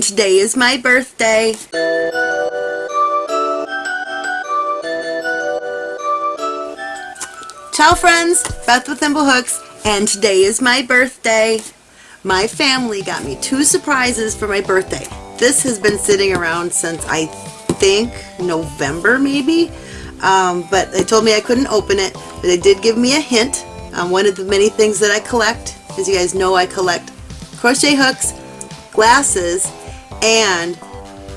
Today is my birthday. Ciao friends, Beth with Thimblehooks, and today is my birthday. My family got me two surprises for my birthday. This has been sitting around since I think November maybe, um, but they told me I couldn't open it, but they did give me a hint on one of the many things that I collect. As you guys know, I collect crochet hooks, glasses, and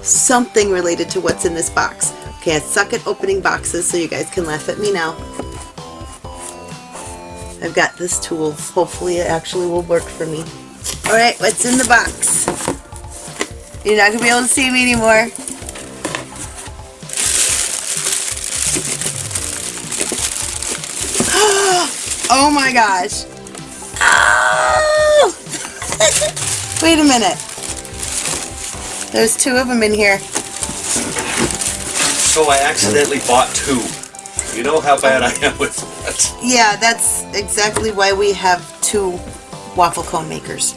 something related to what's in this box. Okay, I suck at opening boxes, so you guys can laugh at me now. I've got this tool. Hopefully it actually will work for me. Alright, what's in the box? You're not going to be able to see me anymore. oh my gosh. Oh! Wait a minute. There's two of them in here. So I accidentally bought two. You know how bad I am with that. Yeah, that's exactly why we have two waffle cone makers.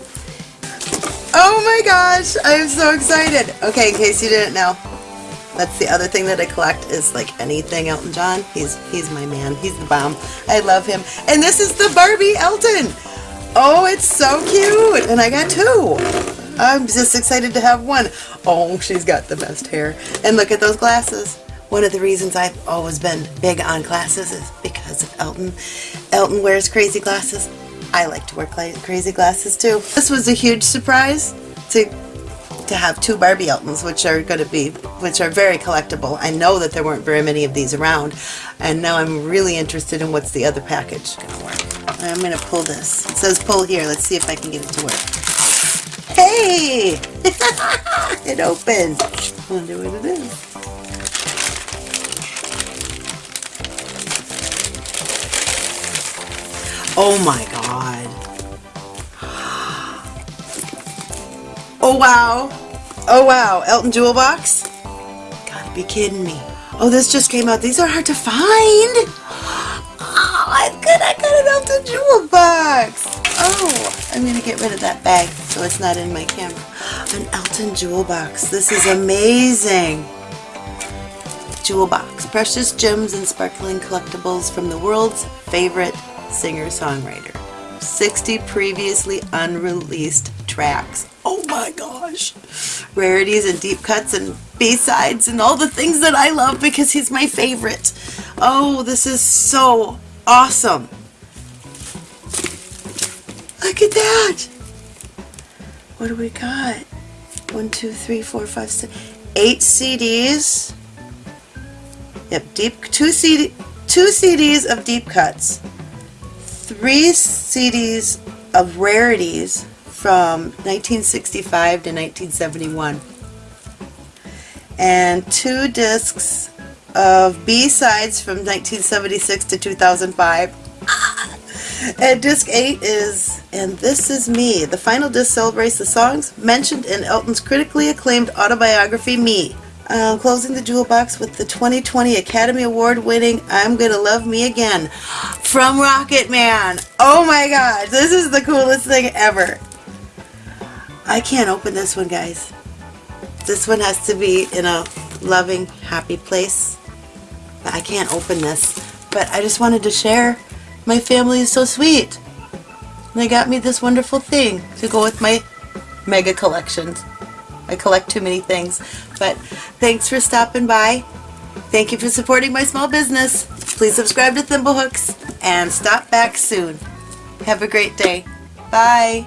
Oh my gosh, I'm so excited. Okay, in case you didn't know, that's the other thing that I collect is like anything Elton John. He's he's my man. He's the bomb. I love him. And this is the Barbie Elton. Oh, it's so cute. And I got two. I'm just excited to have one. Oh, she's got the best hair. And look at those glasses. One of the reasons I've always been big on glasses is because of Elton. Elton wears crazy glasses. I like to wear crazy glasses too. This was a huge surprise to to have two Barbie Eltons, which are going to be, which are very collectible. I know that there weren't very many of these around, and now I'm really interested in what's the other package going to work. I'm going to pull this. It says pull here. Let's see if I can get it to work. Hey! it opened. Wonder what it is. Oh my god. Oh wow. Oh wow. Elton Jewel box? Gotta be kidding me. Oh, this just came out. These are hard to find. Oh, I'm good. I got an Elton Jewel box. Oh, I'm going to get rid of that bag so it's not in my camera. An Elton Jewel box. This is amazing. Jewel box. Precious gems and sparkling collectibles from the world's favorite singer-songwriter. 60 previously unreleased tracks. Oh my gosh! Rarities and deep cuts and B-sides and all the things that I love because he's my favorite. Oh, this is so awesome. Look at that! What do we got? One, two, three, four, five, six, eight CDs. Yep, deep two CD, two CDs of deep cuts three CDs of rarities from 1965 to 1971 and two discs of B-sides from 1976 to 2005 and disc 8 is And This Is Me. The final disc celebrates the songs mentioned in Elton's critically acclaimed autobiography Me uh, closing the jewel box with the 2020 Academy Award winning I'm Gonna Love Me Again from Rocketman. Oh my god, this is the coolest thing ever. I can't open this one, guys. This one has to be in a loving, happy place. But I can't open this. But I just wanted to share. My family is so sweet. They got me this wonderful thing to go with my mega collections. I collect too many things. But thanks for stopping by. Thank you for supporting my small business. Please subscribe to Thimblehooks and stop back soon. Have a great day. Bye.